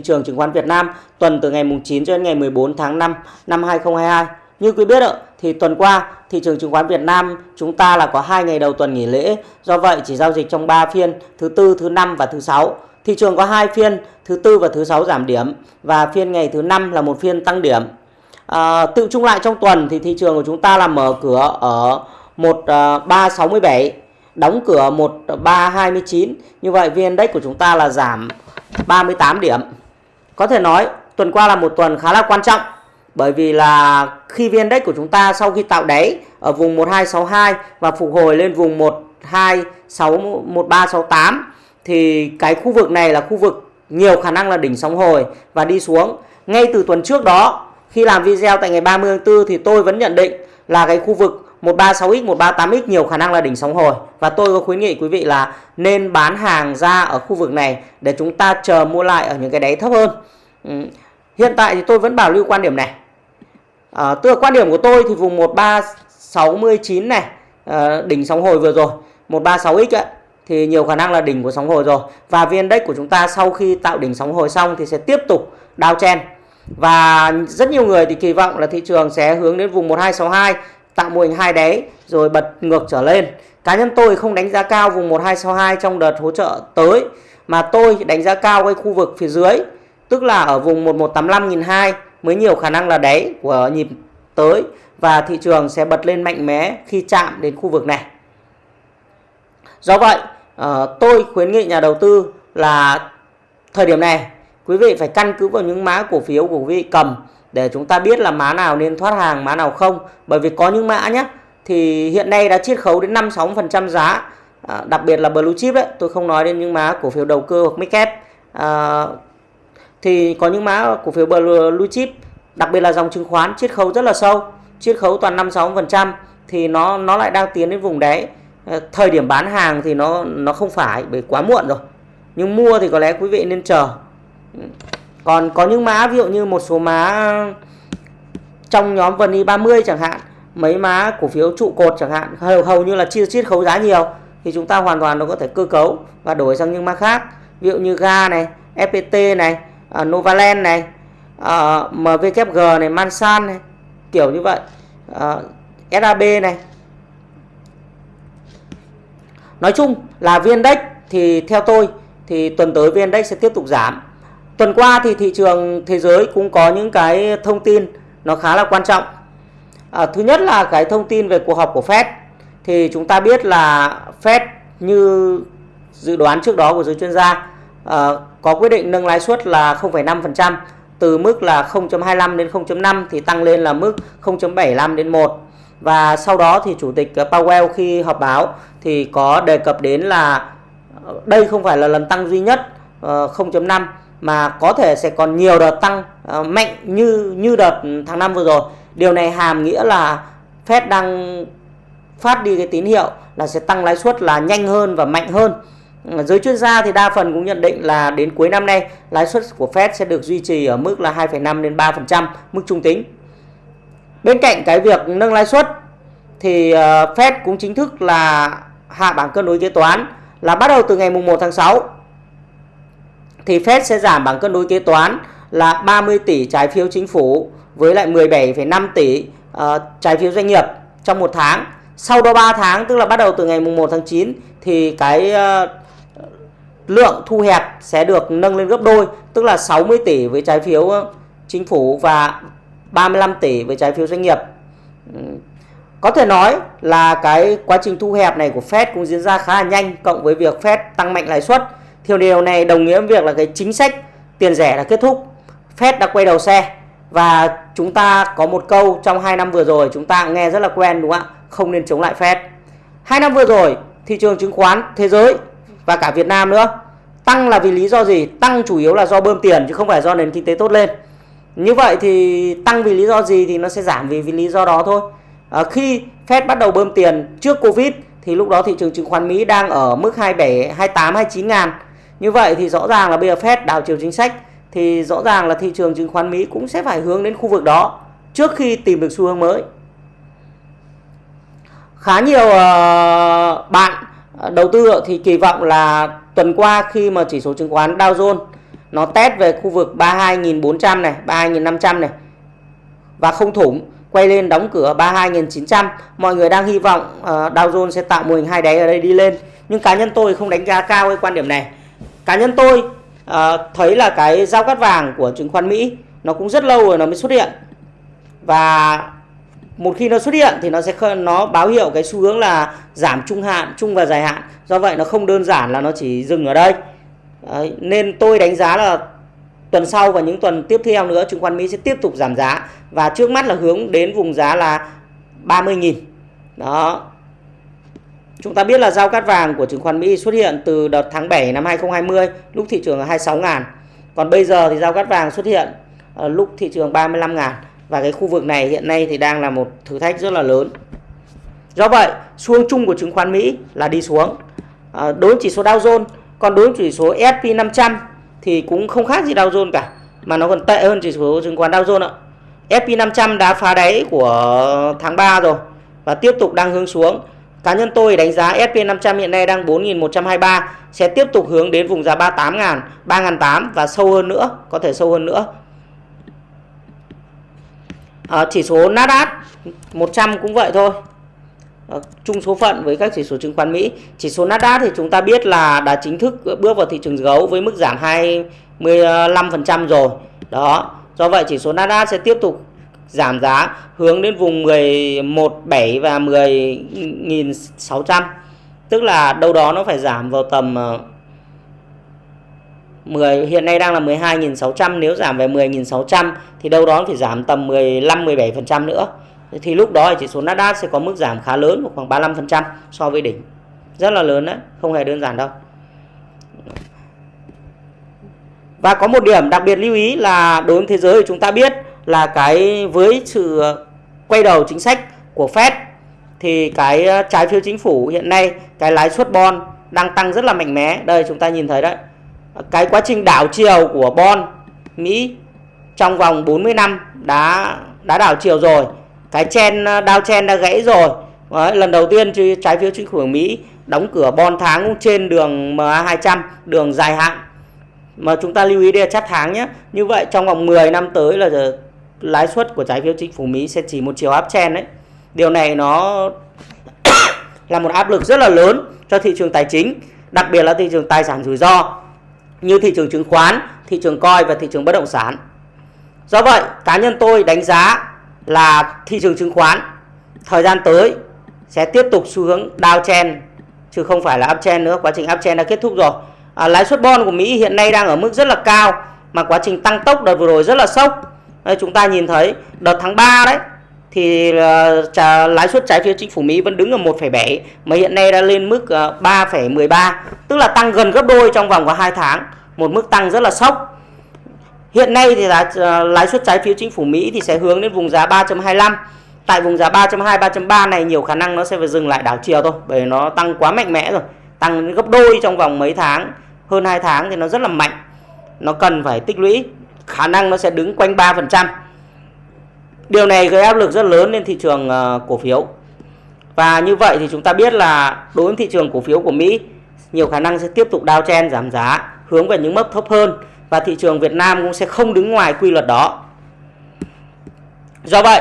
thị trường chứng khoán Việt Nam tuần từ ngày mùng 9 cho đến ngày 14 tháng 5 năm 2022. Như quý biết ạ, thì tuần qua thị trường chứng khoán Việt Nam chúng ta là có hai ngày đầu tuần nghỉ lễ, do vậy chỉ giao dịch trong 3 phiên thứ tư, thứ năm và thứ sáu. Thị trường có hai phiên thứ tư và thứ sáu giảm điểm và phiên ngày thứ năm là một phiên tăng điểm. À, tự chung lại trong tuần thì thị trường của chúng ta là mở cửa ở 1367 à, đóng cửa 1329 như vậy VN Index của chúng ta là giảm 38 điểm có thể nói, tuần qua là một tuần khá là quan trọng, bởi vì là khi VN Index của chúng ta sau khi tạo đáy ở vùng 1262 và phục hồi lên vùng 126 1368 thì cái khu vực này là khu vực nhiều khả năng là đỉnh sóng hồi và đi xuống. Ngay từ tuần trước đó, khi làm video tại ngày 30 tháng 4 thì tôi vẫn nhận định là cái khu vực 136x, 138x nhiều khả năng là đỉnh sóng hồi và tôi có khuyến nghị quý vị là nên bán hàng ra ở khu vực này để chúng ta chờ mua lại ở những cái đáy thấp hơn. Ừ. Hiện tại thì tôi vẫn bảo lưu quan điểm này. À, tức là quan điểm của tôi thì vùng 1369 này à, đỉnh sóng hồi vừa rồi 136x ấy, thì nhiều khả năng là đỉnh của sóng hồi rồi và viên index của chúng ta sau khi tạo đỉnh sóng hồi xong thì sẽ tiếp tục downtrend và rất nhiều người thì kỳ vọng là thị trường sẽ hướng đến vùng 1262 tạo mô hình hai đáy rồi bật ngược trở lên. Cá nhân tôi không đánh giá cao vùng 1262 trong đợt hỗ trợ tới mà tôi đánh giá cao cái khu vực phía dưới tức là ở vùng 1185.200 mới nhiều khả năng là đáy của nhịp tới và thị trường sẽ bật lên mạnh mẽ khi chạm đến khu vực này. Do vậy, ờ, tôi khuyến nghị nhà đầu tư là thời điểm này quý vị phải căn cứ vào những mã cổ phiếu của quý vị cầm để chúng ta biết là mã nào nên thoát hàng, mã nào không. Bởi vì có những mã nhé, thì hiện nay đã chiết khấu đến 5-6% giá. À, đặc biệt là blue chip đấy, tôi không nói đến những mã cổ phiếu đầu cơ hoặc mid À, thì có những mã cổ phiếu blue chip, đặc biệt là dòng chứng khoán chiết khấu rất là sâu, chiết khấu toàn 5-6% thì nó nó lại đang tiến đến vùng đáy. À, thời điểm bán hàng thì nó nó không phải bởi quá muộn rồi. Nhưng mua thì có lẽ quý vị nên chờ ừ còn có những mã ví dụ như một số mã ờ, trong nhóm vn 30 chẳng hạn mấy mã cổ phiếu trụ cột chẳng hạn hầu, hầu như là chia chiết khấu giá nhiều thì chúng ta hoàn toàn nó có thể cơ cấu và đổi sang những mã khác. Ví dụ như ga này fpt này uh, novaland này ờ, uh, mvkg này mansan này kiểu như vậy. Uh, sab này. Nói chung là vn index thì theo tôi thì tuần tới vn index sẽ tiếp tục giảm. Tuần qua thì thị trường thế giới cũng có những cái thông tin nó khá là quan trọng. À, thứ nhất là cái thông tin về cuộc họp của Fed. Thì chúng ta biết là Fed như dự đoán trước đó của giới chuyên gia à, có quyết định nâng lãi suất là 0,5% từ mức là 0.25 đến 0.5 thì tăng lên là mức 0.75 đến 1 và sau đó thì chủ tịch Powell khi họp báo thì có đề cập đến là đây không phải là lần tăng duy nhất ờ, 0.5 mà có thể sẽ còn nhiều đợt tăng uh, mạnh như như đợt tháng 5 vừa rồi. Điều này hàm nghĩa là Fed đang phát đi cái tín hiệu là sẽ tăng lãi suất là nhanh hơn và mạnh hơn. Ờ, giới chuyên gia thì đa phần cũng nhận định là đến cuối năm nay lãi suất của Fed sẽ được duy trì ở mức là 2,5 đến 3% mức trung tính. Bên cạnh cái việc nâng lãi suất thì ờ, Fed cũng chính thức là hạ bảng cân đối kế toán là bắt đầu từ ngày mùng 1 tháng 6 thì Fed sẽ giảm bằng cân đối kế toán là 30 tỷ trái phiếu chính phủ với lại 17,5 tỷ uh, trái phiếu doanh nghiệp trong một tháng. Sau đó 3 tháng tức là bắt đầu từ ngày mùng 1 tháng 9 thì cái uh, lượng thu hẹp sẽ được nâng lên gấp đôi, tức là 60 tỷ với trái phiếu ờ, chính phủ và 35 tỷ với trái phiếu doanh nghiệp. Có thể nói là cái quá trình thu hẹp này của Fed cũng diễn ra khá là nhanh cộng với việc Fed tăng mạnh lãi suất thì điều này đồng nghĩa với việc là cái chính sách tiền rẻ đã kết thúc. Fed đã quay đầu xe và chúng ta có một câu trong 2 năm vừa rồi chúng ta nghe rất là quen đúng không ạ? Không nên chống lại Fed. 2 năm vừa rồi thị trường chứng khoán thế giới và cả Việt Nam nữa tăng là vì lý do gì? Tăng chủ yếu là do bơm tiền chứ không phải do nền kinh tế tốt lên. Như vậy thì tăng vì lý do gì thì nó sẽ giảm vì, vì lý do đó thôi. À, khi Fed bắt đầu bơm tiền trước Covid thì lúc đó thị trường chứng khoán Mỹ đang ở mức 27, 28, 29 ngàn như vậy thì rõ ràng là bây giờ Fed đảo chiều chính sách thì rõ ràng là thị trường chứng khoán Mỹ cũng sẽ phải hướng đến khu vực đó trước khi tìm được xu hướng mới. Khá nhiều ờ, bạn ờ, đầu tư thì kỳ vọng là tuần qua khi mà chỉ số chứng khoán Dow Jones nó test về khu vực 32.400 này 32.500 này và không thủng quay lên đóng cửa 32.900 mọi người đang hy vọng uh, Dow Jones sẽ tạo mô hình hai đáy ở đây đi lên. Nhưng cá nhân tôi không đánh giá cao cái quan điểm này cá nhân tôi uh, thấy là cái giao cắt vàng của chứng khoán Mỹ nó cũng rất lâu rồi nó mới xuất hiện. Và một khi nó xuất hiện thì nó sẽ nó báo hiệu cái xu hướng là giảm trung hạn trung và dài hạn. Do vậy nó không đơn giản là nó chỉ dừng ở đây. Đấy, nên tôi đánh giá là tuần sau và những tuần tiếp theo nữa chứng khoán Mỹ sẽ tiếp tục giảm giá. Và trước mắt là hướng đến vùng giá là 30.000 đó. Chúng ta biết là giao cắt vàng của chứng khoán Mỹ xuất hiện từ đợt tháng 7 năm 2020 lúc thị trường là 26 ngàn. Còn bây giờ thì giao cắt vàng xuất hiện ờ, lúc thị trường 35 ngàn. Và cái khu vực này hiện nay thì đang là một thử thách rất là lớn. Do vậy xu chung của chứng khoán Mỹ là đi xuống. À, đối chỉ số Dow Jones còn đối chỉ số S&P 500 thì cũng không khác gì Dow Jones cả mà nó còn tệ hơn chỉ số chứng khoán Dow Jones ạ. S&P 500 đã phá đáy của tháng 3 rồi và tiếp tục đang hướng xuống cá nhân tôi đánh giá S&P 500 hiện nay đang 4.123 sẽ tiếp tục hướng đến vùng giá 38.000, 3.800 và sâu hơn nữa có thể sâu hơn nữa. À, chỉ số Nasdaq 100 cũng vậy thôi. À, chung số phận với các chỉ số chứng khoán Mỹ. Chỉ số Nasdaq thì chúng ta biết là đã chính thức bước vào thị trường gấu với mức giảm 25% rồi. Đó do vậy chỉ số Nasdaq sẽ tiếp tục giảm giá hướng đến vùng 117 và 10.600 tức là đâu đó nó phải giảm vào tầm ờ, 10 hiện nay đang là 12.600 nếu giảm về 10.600 thì đâu đó phải giảm tầm 15 17% nữa. Thì lúc đó chỉ số Nasdaq sẽ có mức giảm khá lớn khoảng 35% so với đỉnh. Rất là lớn đấy, không hề đơn giản đâu. Và có một điểm đặc biệt lưu ý là đối với thế giới thì chúng ta biết là cái với sự quay đầu chính sách của Fed thì cái ờ, trái phiếu chính phủ hiện nay cái lãi suất bond đang tăng rất là mạnh mẽ. Đây chúng ta nhìn thấy đấy. Cái quá trình đảo chiều của bond Mỹ trong vòng 40 năm đã đã đảo chiều rồi. Cái chen đao chen đã gãy rồi. Đấy, lần đầu tiên trái phiếu chính phủ Mỹ đóng cửa bon tháng cũng trên đường MA200 đường dài hạn. Mà chúng ta lưu ý đây là chart tháng nhé như vậy trong vòng 10 năm tới là lãi suất của trái phiếu chính phủ Mỹ sẽ chỉ một chiều áp chen đấy điều này nó là một áp lực rất là lớn cho thị trường tài chính đặc biệt là thị trường tài sản rủi ro như thị trường chứng khoán, thị trường coi và thị trường bất động sản. Do vậy, cá nhân tôi đánh giá là thị trường chứng khoán thời gian tới sẽ tiếp tục xu hướng downtrend chứ không phải là uptrend nữa, quá trình uptrend đã kết thúc rồi. À, lãi suất bond của Mỹ hiện nay đang ở mức rất là cao mà quá trình tăng tốc đợt vừa rồi rất là sốc. Đây, chúng ta nhìn thấy đợt tháng 3 đấy thì ờ, uh, trả, lãi suất trái phiếu chính phủ Mỹ vẫn đứng ở 1,7 mà hiện nay đã lên mức ờ, uh, 3,13 tức là tăng gần gấp đôi trong vòng có 2 tháng một mức tăng rất là sốc. Hiện nay thì là uh, ờ, lãi suất trái phiếu chính phủ Mỹ thì sẽ hướng đến vùng giá 3.25 tại vùng giá 3.2 3.3 này nhiều khả năng nó sẽ phải dừng lại đảo chiều thôi bởi nó tăng quá mạnh mẽ rồi. Tăng gấp đôi trong vòng mấy tháng hơn 2 tháng thì nó rất là mạnh. Nó cần phải tích lũy khả năng nó sẽ đứng quanh 3% Điều này gây áp lực rất lớn lên thị trường uh, cổ phiếu. Và như vậy thì chúng ta biết là đối với thị trường cổ phiếu của Mỹ nhiều khả năng sẽ tiếp tục đao chen giảm giá hướng về những mức thấp hơn và thị trường Việt Nam cũng sẽ không đứng ngoài quy luật đó. Do vậy,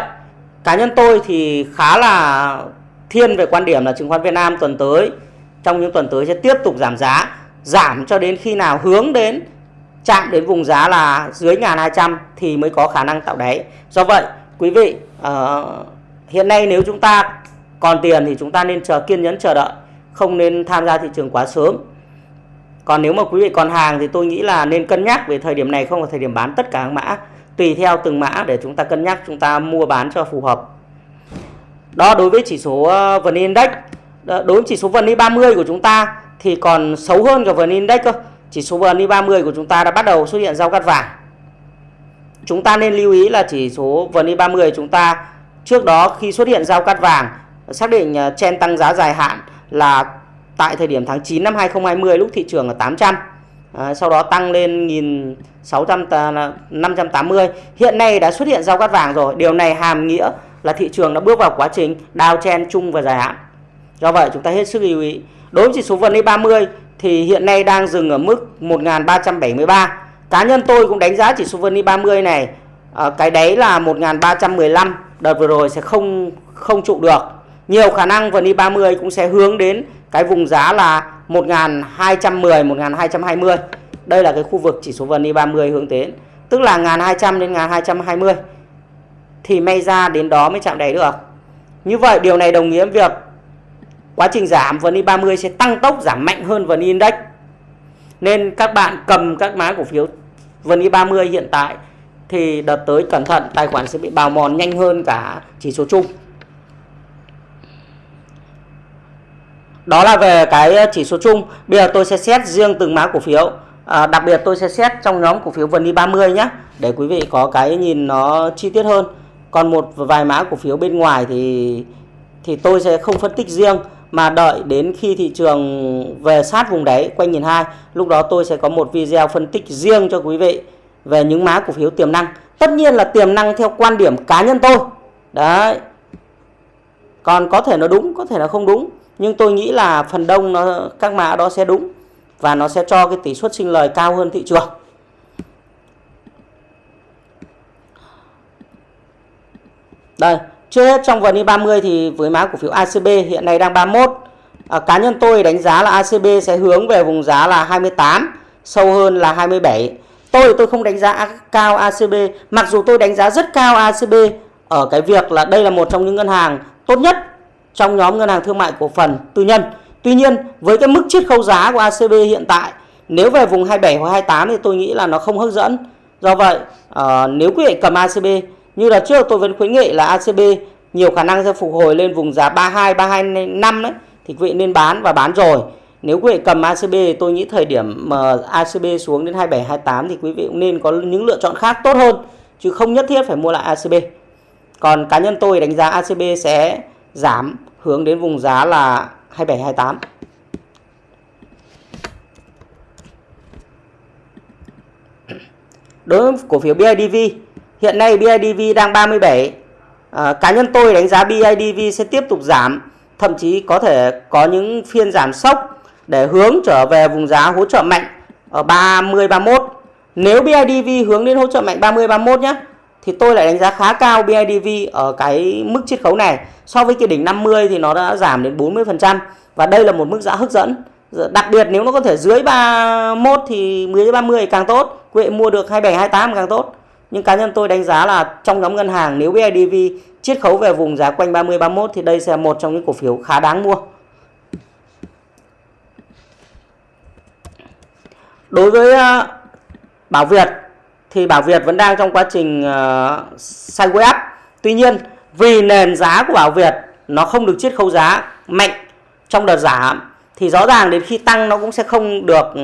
cá nhân tôi thì khá là thiên về quan điểm là chứng khoán Việt Nam tuần tới trong những tuần tới sẽ tiếp tục giảm giá, giảm cho đến khi nào hướng đến chạm đến vùng giá là dưới 1200 thì mới có khả năng tạo đáy. Do vậy, quý vị uh, hiện nay nếu chúng ta còn tiền thì chúng ta nên chờ kiên nhẫn chờ đợi không nên tham gia thị trường quá sớm. Còn nếu mà quý vị còn hàng thì tôi nghĩ là nên cân nhắc về thời điểm này không là thời điểm bán tất cả các mã. Tùy theo từng mã để chúng ta cân nhắc chúng ta mua bán cho phù hợp. Đó đối với chỉ số ờ, VN Index đối với chỉ số VN 30 của chúng ta thì còn xấu hơn cả VN Index cơ chỉ số VN 30 của chúng ta đã bắt đầu xuất hiện giao cắt vàng. Chúng ta nên lưu ý là chỉ số VN30 chúng ta trước đó khi xuất hiện giao cắt vàng xác định à, chen tăng giá dài hạn là tại thời điểm tháng 9 năm 2020 lúc thị trường ở 800 à, sau đó tăng lên 1600 580 hiện nay đã xuất hiện giao cắt vàng rồi. Điều này hàm nghĩa là thị trường đã bước vào quá trình đào chen chung và dài hạn. Do vậy chúng ta hết sức lưu ý. Đối với chỉ số VN30 thì hiện nay đang dừng ở mức 1373 cá nhân tôi cũng đánh giá chỉ số VN 30 này à, cái đấy là 1315 đợt vừa rồi sẽ không không trụ được. Nhiều khả năng VN 30 cũng sẽ hướng đến cái vùng giá là 1210 1220 đây là cái khu vực chỉ số VN 30 hướng đến tức là 1200 đến 1220 thì may ra đến đó mới chạm đáy được. Như vậy điều này đồng nghĩa với việc quá trình giảm VN 30 sẽ tăng tốc giảm mạnh hơn VN Index. Nên các bạn cầm các mã cổ phiếu VN 30 hiện tại thì đợt tới cẩn thận tài khoản sẽ bị bào mòn nhanh hơn cả chỉ số chung. Đó là về cái chỉ số chung. Bây giờ tôi sẽ xét riêng từng mã cổ phiếu. À, đặc biệt tôi sẽ xét trong nhóm cổ phiếu VN 30 nhé để quý vị có cái nhìn nó chi tiết hơn. Còn một vài mã cổ phiếu bên ngoài thì thì tôi sẽ không phân tích riêng mà đợi đến khi thị trường về sát vùng đáy, quanh nghìn hai, lúc đó tôi sẽ có một video phân tích riêng cho quý vị về những mã cổ phiếu tiềm năng. Tất nhiên là tiềm năng theo quan điểm cá nhân tôi. Đấy. Còn có thể nó đúng, có thể là không đúng. Nhưng tôi nghĩ là phần đông nó, các mã đó sẽ đúng và nó sẽ cho cái tỷ suất sinh lời cao hơn thị trường. Đây chưa hết trong vn 30 thì với mã cổ phiếu ACB hiện nay đang 31 à, cá nhân tôi đánh giá là ACB sẽ hướng về vùng giá là 28 sâu hơn là 27 tôi tôi không đánh giá cao ACB mặc dù tôi đánh giá rất cao ACB ở cái việc là đây là một trong những ngân hàng tốt nhất trong nhóm ngân hàng thương mại cổ phần tư nhân. Tuy nhiên với cái mức chiết khấu giá của ACB hiện tại nếu về vùng 27 hoặc 28 thì tôi nghĩ là nó không hấp dẫn. Do vậy uh, nếu quý vị cầm ACB như là trước tôi vẫn khuyến nghị là ACB nhiều khả năng sẽ phục hồi lên vùng giá 32 325 đấy thì quý vị nên bán và bán rồi. Nếu quý vị cầm ACB tôi nghĩ thời điểm mà ACB xuống đến 27 28 thì quý vị cũng nên có những lựa chọn khác tốt hơn, chứ không nhất thiết phải mua lại ACB còn cá nhân tôi đánh giá ACB sẽ giảm hướng đến vùng giá là 27 28 đối với cổ phiếu BIDV Hiện nay BIDV đang 37. À, ờ, cá nhân tôi đánh giá BIDV sẽ tiếp tục giảm, thậm chí có thể có những phiên giảm sốc để hướng trở về vùng giá hỗ trợ mạnh ở 30 31. Nếu BIDV hướng đến hỗ trợ mạnh 30 31 nhé thì tôi lại đánh giá khá cao BIDV ở cái mức chiết khấu này. So với cái đỉnh 50 thì nó đã giảm đến 40% và đây là một mức giá hấp dẫn. Dạ, đặc biệt nếu nó có thể dưới 31 thì 10 30 càng tốt. Quý vị mua được 27 28 càng tốt nhưng cá nhân tôi đánh giá là trong nhóm ngân hàng nếu BIDV chiết khấu về vùng giá quanh 30 31 thì đây sẽ là một trong những cổ phiếu khá đáng mua. Đối với ờ, Bảo Việt thì Bảo Việt vẫn đang trong quá trình uh, sideways up. Tuy nhiên vì nền giá của Bảo Việt nó không được chiết khấu giá mạnh trong đợt giảm thì rõ ràng đến khi tăng nó cũng sẽ không được ừ,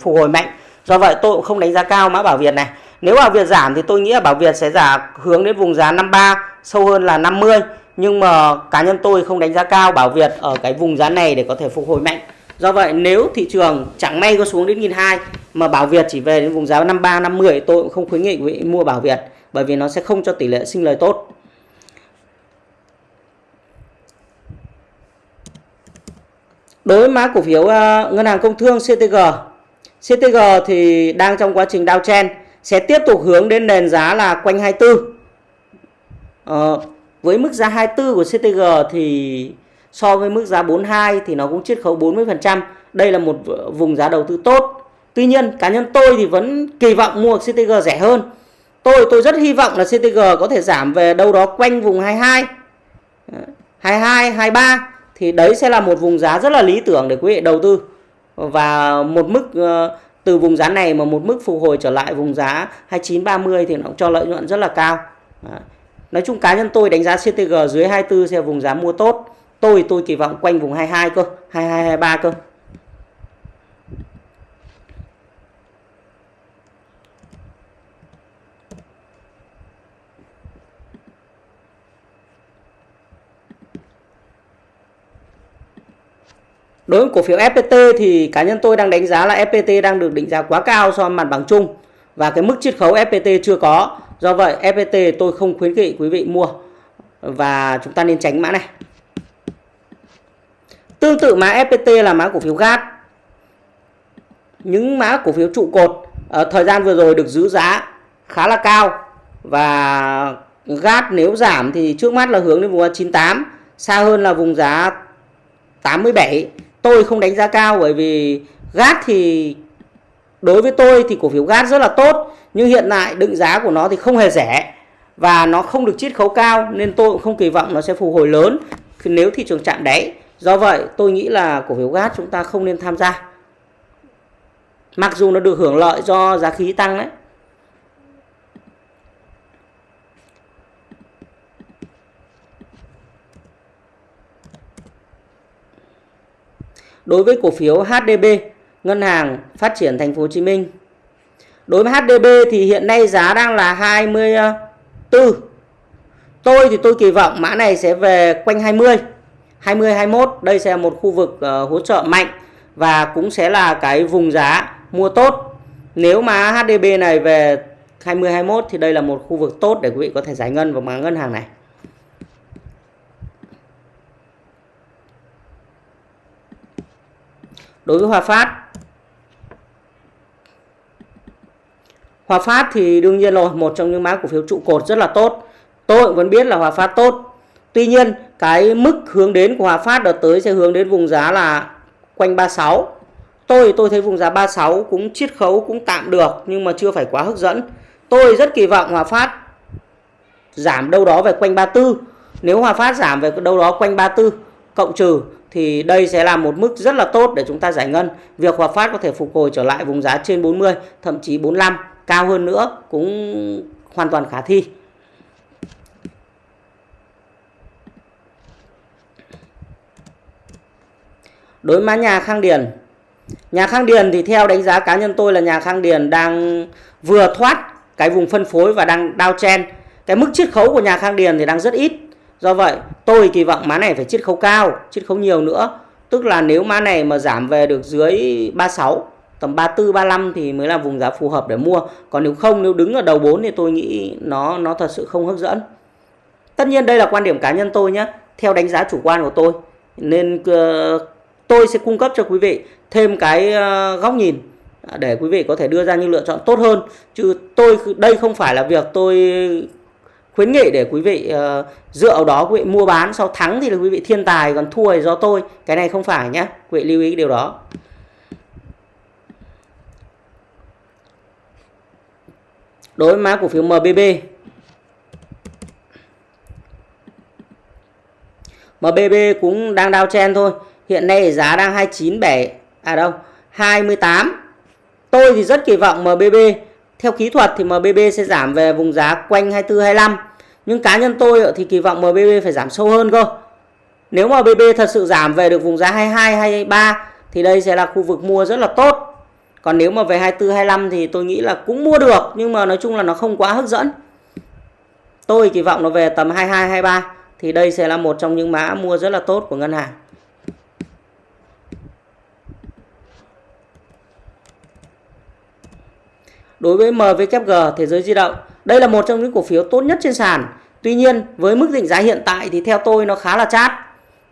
phục hồi mạnh. Do vậy tôi cũng không đánh giá cao mã Bảo Việt này. Nếu Bảo Việt giảm thì tôi nghĩ là Bảo Việt sẽ giảm hướng đến vùng giá 53 sâu hơn là 50 nhưng mà cá nhân tôi không đánh giá cao Bảo Việt ở cái vùng giá này để có thể phục hồi mạnh. Do vậy nếu thị trường chẳng may có xuống đến 1.200 mà Bảo Việt chỉ về đến vùng giá 53 50 tôi cũng không khuyến nghị quý vị mua Bảo Việt bởi vì nó sẽ không cho tỷ lệ sinh lời tốt. Đối với mã cổ phiếu uh, ngân hàng công thương CTG CTG thì đang trong quá trình downtrend sẽ tiếp tục hướng đến nền giá là quanh 24. Ờ, với mức giá 24 của CTG thì so với mức giá 42 thì nó cũng chiết khấu 40%. Đây là một vùng giá đầu tư tốt. Tuy nhiên cá nhân tôi thì vẫn kỳ vọng mua CTG rẻ hơn. Tôi tôi rất hy vọng là CTG có thể giảm về đâu đó quanh vùng 22. 22, 23 thì đấy sẽ là một vùng giá rất là lý tưởng để quý vị đầu tư. Và một mức ờ, từ vùng giá này mà một mức phục hồi trở lại vùng giá 29 30 thì nó cũng cho lợi nhuận rất là cao. Đấy. Nói chung cá nhân tôi đánh giá CTG dưới 24 sẽ vùng giá mua tốt. Tôi tôi kỳ vọng quanh vùng 22 cơ, 22 23 cơ. Đối với cổ phiếu FPT thì cá nhân tôi đang đánh giá là FPT đang được định giá quá cao so với mặt bằng chung và cái mức chiết khấu FPT chưa có. Do vậy FPT tôi không khuyến nghị quý vị mua và chúng ta nên tránh mã này. Tương tự mã FPT là mã cổ phiếu GAT. Những mã cổ phiếu trụ cột ở thời gian vừa rồi được giữ giá khá là cao và GAT nếu giảm thì trước mắt là hướng đến vùng 98 xa hơn là vùng giá 87 tôi không đánh giá cao bởi vì GAT thì, đối với tôi thì cổ phiếu GAT rất là tốt, nhưng hiện tại định giá của nó thì không hề rẻ và nó không được chiết khấu cao nên tôi cũng không kỳ vọng nó sẽ phục hồi lớn nếu thị trường chạm đáy. Do vậy, tôi nghĩ là cổ phiếu GAT chúng ta không nên tham gia. Mặc dù nó được hưởng lợi do giá khí tăng đấy Đối với cổ phiếu HDB, Ngân hàng Phát triển Thành phố Hồ Chí Minh. Đối với HDB thì hiện nay giá đang là 24. Tôi thì tôi kỳ vọng mã này sẽ về quanh 20. 20 21 đây sẽ là một khu vực uh, hỗ trợ mạnh và cũng sẽ là cái vùng giá mua tốt. Nếu mà HDB này về 20 21 thì đây là một khu vực tốt để quý vị có thể giải ngân vào mã ngân hàng này. Đối với Hòa Phát. Hòa Phát thì đương nhiên rồi, một trong những mã cổ phiếu trụ cột rất là tốt. Tôi cũng vẫn biết là Hòa Phát tốt. Tuy nhiên, cái mức hướng đến của Hòa Phát đợt tới sẽ hướng đến vùng giá là quanh 36 tôi tôi thấy vùng giá 36 cũng chiết khấu, cũng tạm được, nhưng mà chưa phải quá hấp dẫn. Tôi rất kỳ vọng Hòa Phát giảm đâu đó về quanh 34 nếu Hòa Phát giảm về đâu đó quanh 34 cộng trừ thì đây sẽ là một mức rất là tốt để chúng ta giải ngân. Việc Hòa Phát có thể phục hồi trở lại vùng giá trên 40, thậm chí 45, cao hơn nữa cũng hoàn toàn khả thi. Đối mã nhà Khang Điền. Nhà Khang Điền thì theo đánh giá cá nhân tôi là nhà Khang Điền đang vừa thoát cái vùng phân phối và đang downtrend. Cái mức chiết khấu của nhà Khang Điền thì đang rất ít Do vậy tôi kỳ vọng má này phải chiết khấu cao, chiết khấu nhiều nữa. Tức là nếu má này mà giảm về được dưới 36, tầm 34, 35 thì mới là vùng giá phù hợp để mua. Còn nếu không, nếu đứng ở đầu 4 thì tôi nghĩ nó nó thật sự không hấp dẫn. Tất nhiên đây là quan điểm cá nhân tôi nhé, theo đánh giá chủ quan của tôi. Nên uh, tôi sẽ cung cấp cho quý vị thêm cái uh, góc nhìn để quý vị có thể đưa ra những lựa chọn tốt hơn. Chứ tôi đây không phải là việc tôi khuyến nghị để quý vị uh, dựa vào đó quý vị mua bán. Sau thắng thì là quý vị thiên tài còn thua thì do tôi. Cái này không phải nhé quý vị lưu ý điều đó. Đối với mã cổ phiếu MBB MBB cũng đang đao chen thôi. Hiện nay giá đang 29 7 à đâu 28 tôi thì rất kỳ vọng MBB theo kỹ thuật thì MBB sẽ giảm về vùng giá quanh 24 25 nhưng cá nhân tôi thì kỳ vọng MBB phải giảm sâu hơn cơ. Nếu mà MBB thật sự giảm về được vùng giá 22 23 thì đây sẽ là khu vực mua rất là tốt. Còn nếu mà về 24 25 thì tôi nghĩ là cũng mua được, nhưng mà nói chung là nó không quá hấp dẫn. Tôi kỳ vọng nó về tầm 22 23 thì đây sẽ là một trong những mã mua rất là tốt của ngân hàng. Đối với MVKG thế giới di động, đây là một trong những cổ phiếu tốt nhất trên sàn. Tuy nhiên, với mức định giá hiện tại thì theo tôi nó khá là chát.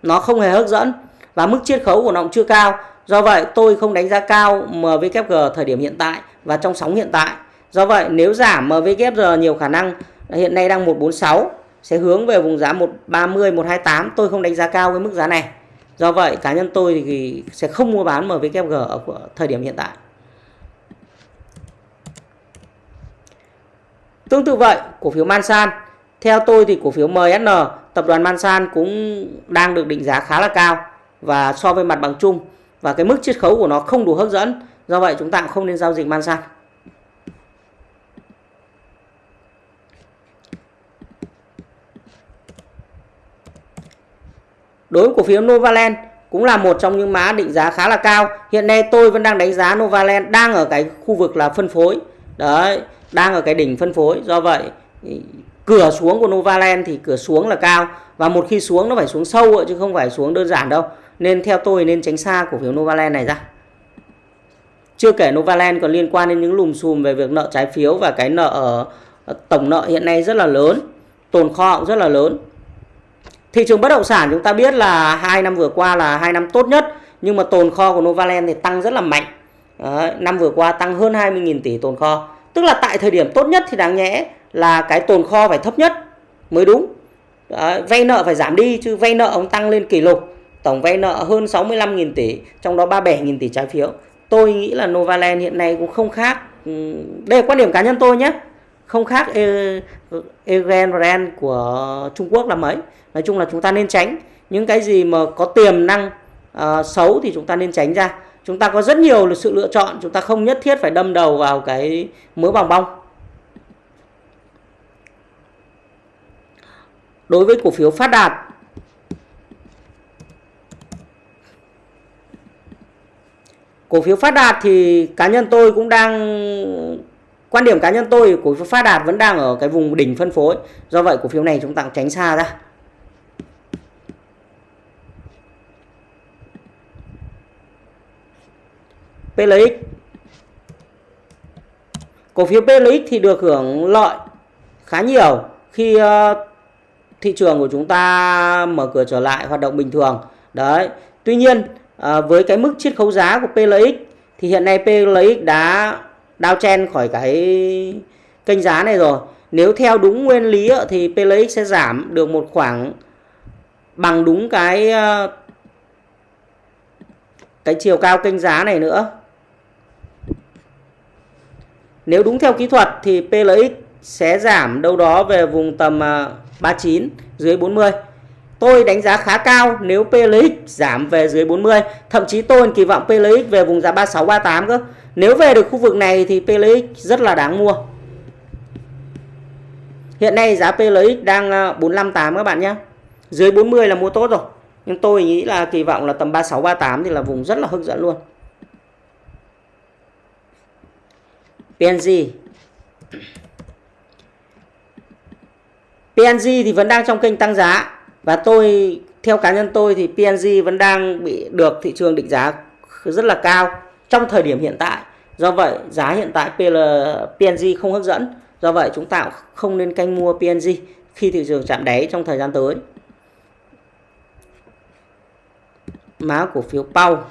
Nó không hề hấp dẫn và mức chiết khấu của nó cũng chưa cao. Do vậy, tôi không đánh giá cao MVKG thời điểm hiện tại và trong sóng hiện tại. Do vậy, nếu giảm MVKG nhiều khả năng hiện nay đang 146 sẽ hướng về vùng giá 130 128, tôi không đánh giá cao cái mức giá này. Do vậy, cá nhân tôi thì sẽ không mua bán MVKG ở thời điểm hiện tại. Tương tự vậy, cổ phiếu Mansan, theo tôi thì cổ phiếu MSN, tập đoàn Mansan cũng đang được định giá khá là cao và so với mặt bằng chung và cái mức chiết khấu của nó không đủ hấp dẫn. Do vậy chúng ta cũng không nên giao dịch Mansan. Đối với cổ phiếu Novaland cũng là một trong những mã định giá khá là cao. Hiện nay tôi vẫn đang đánh giá Novaland đang ở cái khu vực là phân phối. Đấy, đang ở cái đỉnh phân phối. Do vậy cửa xuống của Novaland thì cửa xuống là cao. Và một khi xuống nó phải xuống sâu chứ không phải xuống đơn giản đâu. Nên theo tôi nên tránh xa cổ phiếu Novaland này ra. Chưa kể Novaland còn liên quan đến những lùm xùm về việc nợ trái phiếu và cái nợ ở tổng nợ hiện nay rất là lớn. Tồn kho cũng rất là lớn. Thị trường bất động sản chúng ta biết là hai năm vừa qua là hai năm tốt nhất. Nhưng mà tồn kho của Novaland thì tăng rất là mạnh. Đấy, năm vừa qua tăng hơn 20.000 tỷ tồn kho. Tức là tại thời điểm tốt nhất thì đáng nhẽ là cái tồn kho phải thấp nhất mới đúng. Đấy, vay nợ phải giảm đi chứ vay nợ ông tăng lên kỷ lục. Tổng vay nợ hơn 65.000 tỷ, trong đó 37.000 tỷ trái phiếu. Tôi nghĩ là Novaland hiện nay cũng không khác. Ừ, đây là quan điểm cá nhân tôi nhé. Không khác Evergrande của Trung Quốc là mấy. Nói chung là chúng ta nên tránh những cái gì mà có tiềm năng uh, xấu thì chúng ta nên tránh ra chúng ta có rất nhiều sự lựa chọn, chúng ta không nhất thiết phải đâm đầu vào cái mớ bòng bong. Đối với cổ phiếu phát đạt, cổ phiếu phát đạt thì cá nhân tôi cũng đang, quan điểm cá nhân tôi cổ phiếu phát đạt vẫn đang ở cái vùng đỉnh phân phối. Do vậy cổ phiếu này chúng ta cũng tránh xa ra. PLX cổ phiếu PLX thì được hưởng lợi khá nhiều khi ờ, thị trường của chúng ta mở cửa trở lại, hoạt động bình thường. Đấy, tuy nhiên ờ, với cái mức chiết khấu giá của PLX thì hiện nay PLX đã đao chen khỏi cái kênh giá này rồi. Nếu theo đúng nguyên lý thì PLX sẽ giảm được một khoảng bằng đúng cái ờ, cái chiều cao kênh giá này nữa nếu đúng theo kỹ thuật thì PLX sẽ giảm đâu đó về vùng tầm à, 39 dưới 40. Tôi đánh giá khá cao nếu PLX giảm về dưới 40. Thậm chí tôi kỳ vọng PLX về vùng giá 36 38 cơ. Nếu về được khu vực này thì PLX rất là đáng mua. Hiện nay giá PLX đang à, 458 các bạn nhé. Dưới 40 là mua tốt rồi. Nhưng tôi nghĩ là kỳ vọng là tầm 36 38 thì là vùng rất là hấp dẫn luôn. PNG PNG thì vẫn đang trong kênh tăng giá. Và tôi theo cá nhân tôi thì PNG vẫn đang bị được thị trường định giá rất là cao trong thời điểm hiện tại. Do vậy giá hiện tại PL, PNG không hấp dẫn. Do vậy chúng ta không nên canh mua PNG khi thị trường chạm đáy trong thời gian tới. Má cổ phiếu Pau.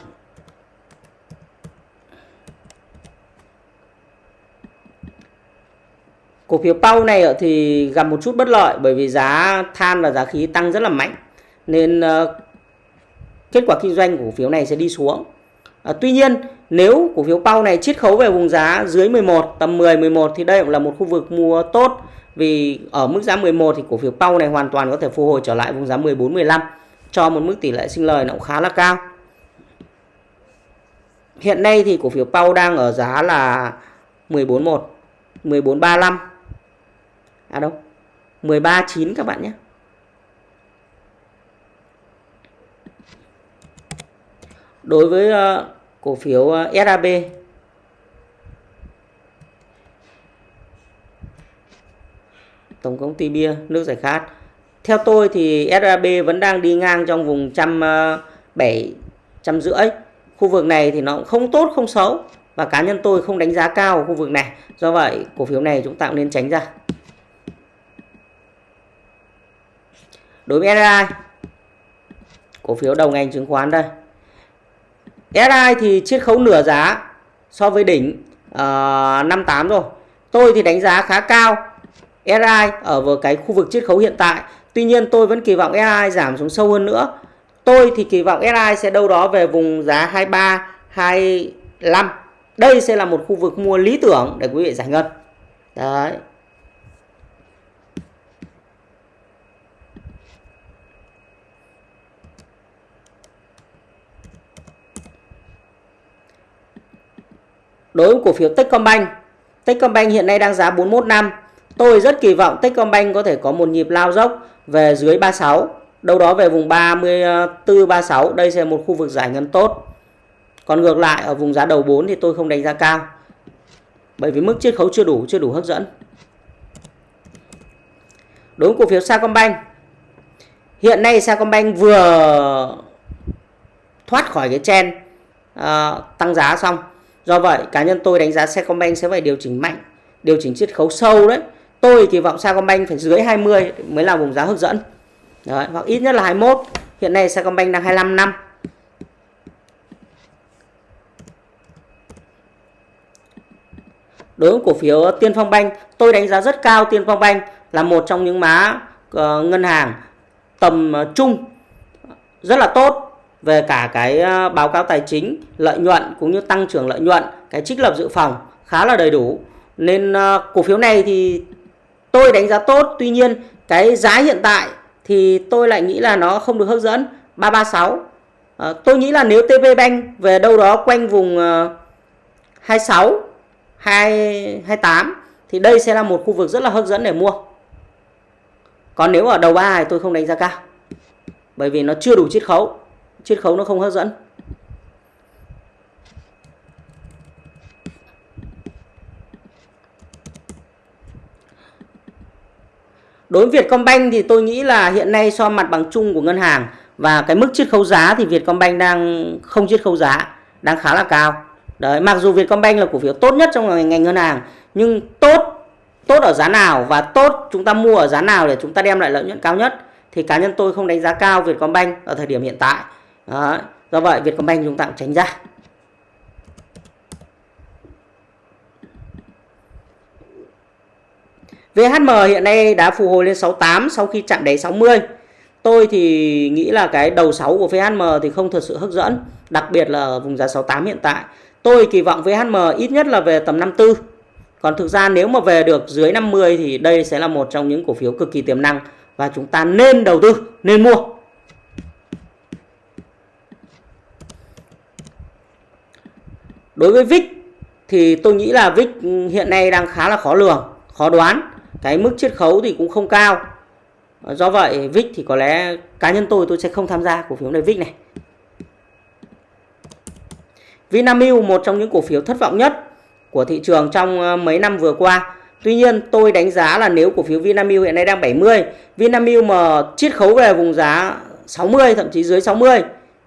Cổ phiếu Pau này thì gặp một chút bất lợi bởi vì giá than và giá khí tăng rất là mạnh nên ờ, kết quả kinh doanh của cổ phiếu này sẽ đi xuống. À, tuy nhiên nếu cổ phiếu Pau này chiết khấu về vùng giá dưới 11 tầm 10 11 thì đây cũng là một khu vực mua tốt vì ở mức giá 11 thì cổ phiếu Pau này hoàn toàn có thể phục hồi trở lại vùng giá 14 15 cho một mức tỷ lệ sinh lời nó cũng khá là cao. Hiện nay thì cổ phiếu Pau đang ở giá là 141 1435 à đâu 139 các bạn nhé. Đối với uh, cổ phiếu ờ, uh, SAB tổng công ty bia nước giải khát. Theo tôi thì SAB vẫn đang đi ngang trong vùng trăm ờ, bảy trăm rưỡi. Khu vực này thì nó cũng không tốt không xấu. Và cá nhân tôi không đánh giá cao khu vực này. Do vậy cổ phiếu này chúng ta cũng nên tránh ra đối với SI cổ phiếu đầu ngành chứng khoán đây. SI thì chiết khấu nửa giá so với đỉnh ờ, uh, 58 rồi. Tôi thì đánh giá khá cao SI ở vào cái khu vực chiết khấu hiện tại. Tuy nhiên tôi vẫn kỳ vọng SI giảm xuống sâu hơn nữa. Tôi thì kỳ vọng SI sẽ đâu đó về vùng giá 23 25 đây sẽ là một khu vực mua lý tưởng để quý vị giải ngân. Đấy. Đối với cổ phiếu Techcombank. Techcombank hiện nay đang giá 41 năm. Tôi rất kỳ vọng Techcombank có thể có một nhịp lao dốc về dưới 36 đâu đó về vùng 34 36 đây sẽ là một khu vực giải ngân tốt. Còn ngược lại ở vùng giá đầu 4 thì tôi không đánh giá cao. Bởi vì mức chiết khấu chưa đủ chưa đủ hấp dẫn. Đối với cổ phiếu Sacombank hiện nay Sacombank vừa thoát khỏi cái trend uh, tăng giá xong. Do vậy cá nhân tôi đánh giá Sacombank sẽ phải điều chỉnh mạnh, điều chỉnh chiết khấu sâu đấy. Tôi kỳ vọng Sacombank phải dưới 20 mới là vùng giá hấp dẫn. Đấy, hoặc ít nhất là 21. Hiện nay Sacombank đang 25 năm. Đối với cổ phiếu Tiên Phong Banh, tôi đánh giá rất cao Tiên Phong Banh là một trong những má uh, ngân hàng tầm uh, trung rất là tốt về cả cái ờ, báo cáo tài chính, lợi nhuận cũng như tăng trưởng lợi nhuận, cái trích lập dự phòng khá là đầy đủ. Nên ờ, cổ phiếu này thì tôi đánh giá tốt, tuy nhiên cái giá hiện tại thì tôi lại nghĩ là nó không được hấp dẫn. 336 à, ờ, tôi nghĩ là nếu TP Bank về đâu đó quanh vùng 26 2, 28 thì đây sẽ là một khu vực rất là hấp dẫn để mua. Còn nếu ở đầu ba thì tôi không đánh giá cao bởi vì nó chưa đủ chiết khấu chiết khấu nó không hấp dẫn Đối với Vietcombank thì tôi nghĩ là hiện nay so mặt bằng chung của ngân hàng và cái mức chiết khấu giá thì Vietcombank đang không chiết khấu giá, đang khá là cao. Đấy, mặc dù Vietcombank là cổ phiếu tốt nhất trong ngành, ngành ngân hàng nhưng tốt tốt ở giá nào và tốt chúng ta mua ở giá nào để chúng ta đem lại lợi nhuận cao nhất thì cá nhân tôi không đánh giá cao Vietcombank ở thời điểm hiện tại. Đó. do vậy Vietcombank chúng ta cũng tránh ra. VHM hiện nay đã phục hồi lên 68 sau khi chạm đáy 60. Tôi thì nghĩ là cái đầu 6 của VHM thì không thật sự hấp dẫn, đặc biệt là vùng giá 68 hiện tại. Tôi kỳ vọng VHM ít nhất là về tầm 54. Còn thực ra nếu mà về được dưới 50 thì đây sẽ là một trong những cổ phiếu cực kỳ tiềm năng và chúng ta nên đầu tư, nên mua. Đối với VIX thì tôi nghĩ là VIX hiện nay đang khá là khó lường, khó đoán. Cái mức chiết khấu thì cũng không cao. Do vậy VIX thì có lẽ cá nhân tôi tôi sẽ không tham gia cổ phiếu này VIX này. Vinamilk một trong những cổ phiếu thất vọng nhất của thị trường trong ờ, mấy năm vừa qua. Tuy nhiên tôi đánh giá là nếu cổ phiếu Vinamilk hiện nay đang 70 Vinamilk mà chiết khấu về vùng giá 60 thậm chí dưới 60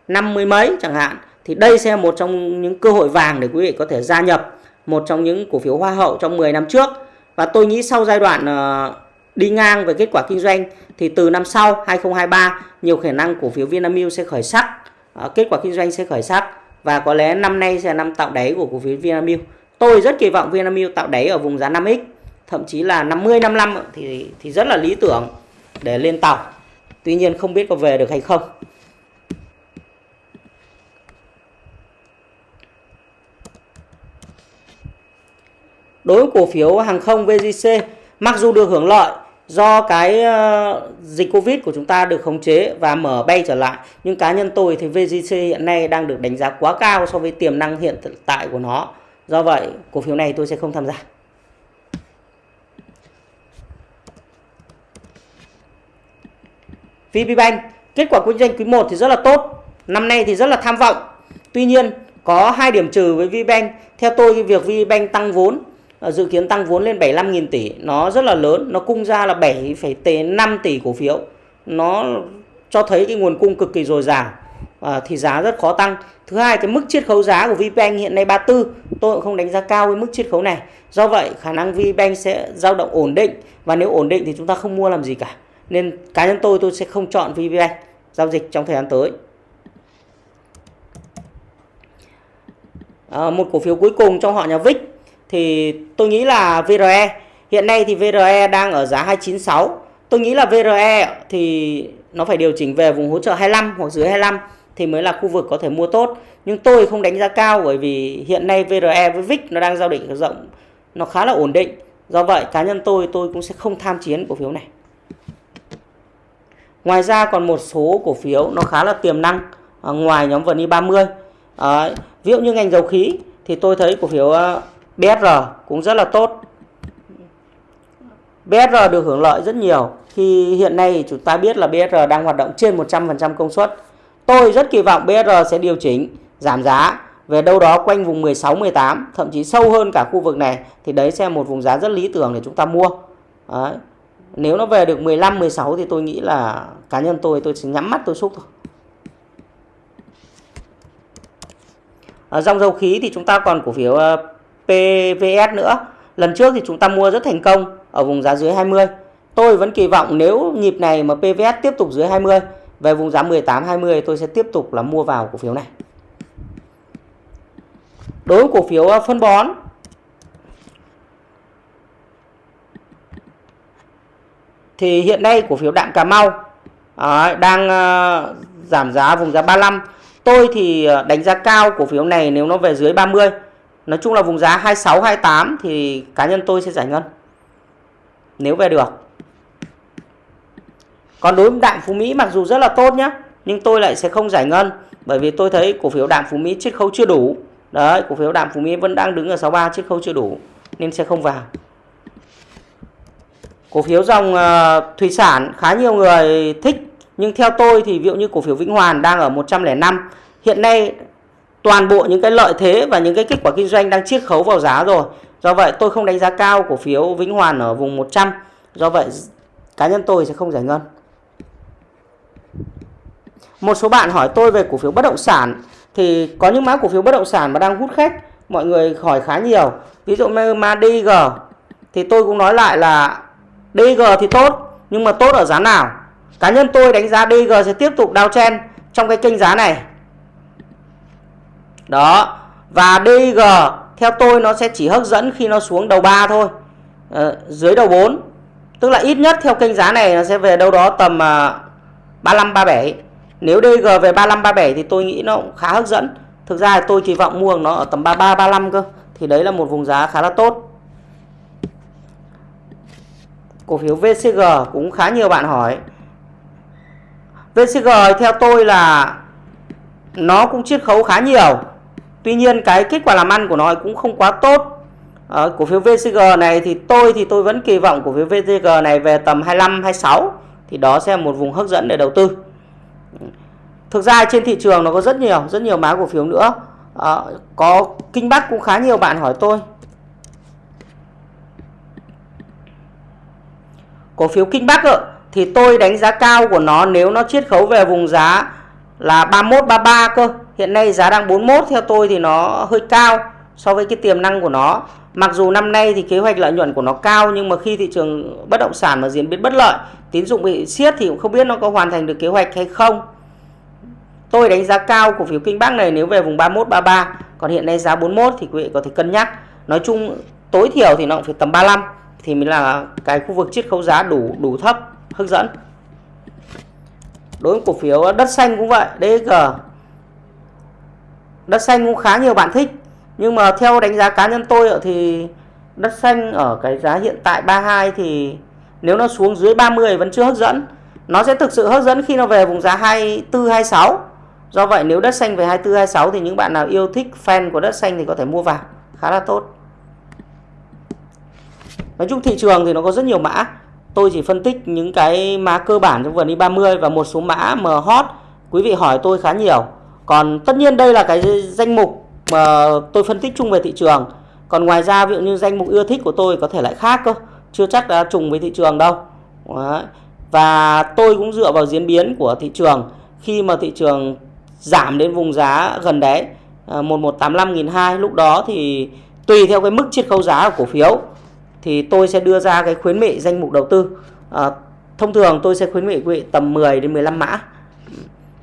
50 mấy chẳng hạn thì đây sẽ là một trong những cơ hội vàng để quý vị có thể gia nhập một trong những cổ phiếu hoa hậu trong 10 năm trước và tôi nghĩ sau giai đoạn ờ, đi ngang về kết quả kinh doanh thì từ năm sau 2023 nhiều khả năng cổ phiếu Vinamilk sẽ khởi sắc, ờ, kết quả kinh doanh sẽ khởi sắc và có lẽ năm nay sẽ là năm tạo đáy của cổ phiếu Vinamilk. Tôi rất kỳ vọng Vinamilk tạo đáy ở vùng giá 5x, thậm chí là 50 55 thì thì rất là lý tưởng để lên tàu. Tuy nhiên không biết có về được hay không. Đối với cổ phiếu hàng không VGC mặc dù được hưởng lợi do cái ờ, dịch Covid của chúng ta được khống chế và mở bay trở lại, nhưng cá nhân tôi thì VGC hiện nay đang được đánh giá quá cao so với tiềm năng hiện tại của nó. Do vậy, cổ phiếu này tôi sẽ không tham gia. VPBank kết quả kinh doanh quý 1 thì rất là tốt, năm nay thì rất là tham vọng. Tuy nhiên, có hai điểm trừ với VPBank theo tôi, cái việc VPBank tăng vốn Ờ, dự kiến tăng vốn lên 75.000 tỷ. Nó rất là lớn nó cung ra là 7,5 tỷ cổ phiếu. Nó cho thấy cái nguồn cung cực kỳ dồi dào à, thì giá rất khó tăng. Thứ hai cái mức chiết khấu giá của VPBank hiện nay 34 tôi cũng không đánh giá cao với mức chiết khấu này. Do vậy khả năng VPBank sẽ dao động ổn định. Và nếu ổn định thì chúng ta không mua làm gì cả. Nên cá nhân tôi tôi sẽ không chọn VPBank giao dịch trong thời gian tới. À, một cổ phiếu cuối cùng trong họ nhà VIX thì tôi nghĩ là VRE hiện nay thì VRE đang ở giá 296 tôi nghĩ là VRE thì nó phải điều chỉnh về vùng hỗ trợ 25 hoặc dưới 25 thì mới là khu vực có thể mua tốt. Nhưng tôi không đánh giá cao bởi vì hiện nay VRE với VIX nó đang giao định rộng nó khá là ổn định. Do vậy cá nhân tôi tôi cũng sẽ không tham chiến cổ phiếu này. Ngoài ra còn một số cổ phiếu nó khá là tiềm năng à, ngoài nhóm VN e 30 à, ờ, ví dụ như ngành dầu khí thì tôi thấy cổ phiếu ờ, BSR cũng rất là tốt. BSR được hưởng lợi rất nhiều khi hiện nay chúng ta biết là BSR đang hoạt động trên 100% công suất. Tôi rất kỳ vọng BSR sẽ điều chỉnh, giảm giá về đâu đó quanh vùng 16 18, thậm chí sâu hơn cả khu vực này thì đấy sẽ là một vùng giá rất lý tưởng để chúng ta mua. Đấy. Nếu nó về được 15 16 thì tôi nghĩ là cá nhân tôi tôi sẽ nhắm mắt tôi xúc thôi. Ở dòng dầu khí thì chúng ta còn cổ phiếu ờ, PVS nữa. Lần trước thì chúng ta mua rất thành công ở vùng giá dưới 20. Tôi vẫn kỳ vọng nếu nhịp này mà PVS tiếp tục dưới 20 về vùng giá 18 20 tôi sẽ tiếp tục là mua vào cổ phiếu này. Đối với cổ phiếu ờ, phân bón thì hiện nay cổ phiếu đạm Cà Mau à, đang à, giảm giá vùng giá 35. Tôi thì ờ, đánh giá cao cổ phiếu này nếu nó về dưới 30 nói chung là vùng giá 26 28 thì cá nhân tôi sẽ giải ngân nếu về được. Còn đối với đạm Phú Mỹ mặc dù rất là tốt nhé nhưng tôi lại sẽ không giải ngân bởi vì tôi thấy cổ phiếu đạm Phú Mỹ chiết khấu chưa đủ. Đấy cổ phiếu đạm Phú Mỹ vẫn đang đứng ở 63 chiết khấu chưa đủ nên sẽ không vào. Cổ phiếu dòng uh, thủy sản khá nhiều người thích nhưng theo tôi thì ví dụ như cổ phiếu Vĩnh Hoàn đang ở 105 hiện nay toàn bộ những cái lợi thế và những cái kết quả kinh doanh đang chiết khấu vào giá rồi. Do vậy, tôi không đánh giá cao cổ phiếu Vĩnh Hoàn ở vùng 100 do vậy, cá nhân tôi sẽ không giải ngân. Một số bạn hỏi tôi về cổ phiếu bất động sản. Thì có những mã cổ phiếu bất động sản mà đang hút khách, mọi người hỏi khá nhiều. Ví dụ như mà DG thì tôi cũng nói lại là DG thì tốt, nhưng mà tốt ở giá nào? Cá nhân tôi đánh giá DG sẽ tiếp tục downtrend trong cái kênh giá này đó. Và DG theo tôi nó sẽ chỉ hấp dẫn khi nó xuống đầu 3 thôi. À, dưới đầu 4 tức là ít nhất theo kênh giá này nó sẽ về đâu đó tầm uh, 35 37 nếu DG về 35 37 thì tôi nghĩ nó cũng khá hấp dẫn. Thực ra tôi kỳ vọng mua nó ở tầm 33 35 cơ. Thì đấy là một vùng giá khá là tốt. Cổ phiếu VCG cũng khá nhiều bạn hỏi. VCG theo tôi là nó cũng chiết khấu khá nhiều. Tuy nhiên cái kết quả làm ăn của nó cũng không quá tốt. À, cổ phiếu VCG này thì tôi thì tôi vẫn kỳ vọng cổ phiếu VCG này về tầm 25 26 thì đó sẽ là một vùng hấp dẫn để đầu tư. Thực ra trên thị trường nó có rất nhiều rất nhiều mã cổ phiếu nữa. À, có kinh bắc cũng khá nhiều bạn hỏi tôi. Cổ phiếu kinh bắc ạ thì tôi đánh giá cao của nó nếu nó chiết khấu về vùng giá là 31 33 cơ hiện nay giá đang 41 theo tôi thì nó hơi cao so với cái tiềm năng của nó. Mặc dù năm nay thì kế hoạch lợi nhuận của nó cao, nhưng mà khi thị trường bất động sản mà diễn biến bất lợi, tín dụng bị siết thì cũng không biết nó có hoàn thành được kế hoạch hay không. Tôi đánh giá cao cổ phiếu kinh bắc này nếu về vùng 31 33 còn hiện nay giá 41 thì quý vị có thể cân nhắc. Nói chung, tối thiểu thì nó cũng phải tầm 35 thì mới là cái khu vực chiết khấu giá đủ đủ thấp, hấp dẫn. Đối với cổ phiếu đất xanh cũng vậy DG đất xanh cũng khá nhiều bạn thích. Nhưng mà theo đánh giá cá nhân tôi thì đất xanh ở cái giá hiện tại 32 thì nếu nó xuống dưới 30 vẫn chưa hấp dẫn. Nó sẽ thực sự hấp dẫn khi nó về vùng giá 24 26 do vậy nếu đất xanh về 24 26 thì những bạn nào yêu thích fan của đất xanh thì có thể mua vào. Khá là tốt. Nói chung thị trường thì nó có rất nhiều mã. Tôi chỉ phân tích những cái mã cơ bản trong vườn đi 30 và một số mã mà hot. Quý vị hỏi tôi khá nhiều còn tất nhiên đây là cái danh mục mà tôi phân tích chung về thị trường. Còn ngoài ra ví dụ như danh mục ưa thích của tôi có thể lại khác cơ chưa chắc đã trùng với thị trường đâu. Đấy. và tôi cũng dựa vào diễn biến của thị trường. Khi mà thị trường giảm đến vùng giá gần đấy à, 1185.200 lúc đó thì tùy theo cái mức chiết khấu giá của cổ phiếu thì tôi sẽ đưa ra cái khuyến nghị danh mục đầu tư. À, thông thường tôi sẽ khuyến nghị quý vị tầm 10 đến 15 mã.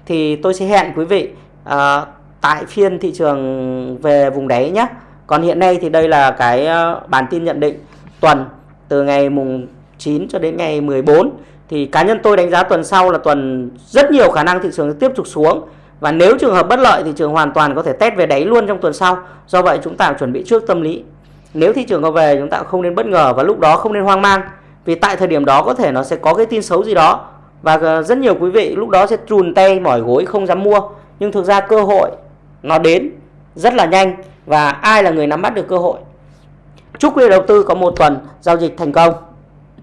Thì tôi sẽ hẹn quý vị à, tại phiên thị trường về vùng đáy nhé còn hiện nay thì đây là cái ờ, bản tin nhận định tuần từ ngày mùng 9 cho đến ngày 14 thì cá nhân tôi đánh giá tuần sau là tuần rất nhiều khả năng thị trường tiếp tục xuống. Và nếu trường hợp bất lợi thì trường hoàn toàn có thể test về đáy luôn trong tuần sau. Do vậy chúng ta chuẩn bị trước tâm lý. Nếu thị trường có về chúng ta không nên bất ngờ và lúc đó không nên hoang mang. Vì tại thời điểm đó có thể nó sẽ có cái tin xấu gì đó. Và ờ, rất nhiều quý vị lúc đó sẽ trùn tay mỏi gối không dám mua nhưng thực ra cơ hội nó đến rất là nhanh và ai là người nắm bắt được cơ hội? Chúc quý đầu tư có một tuần giao dịch thành công.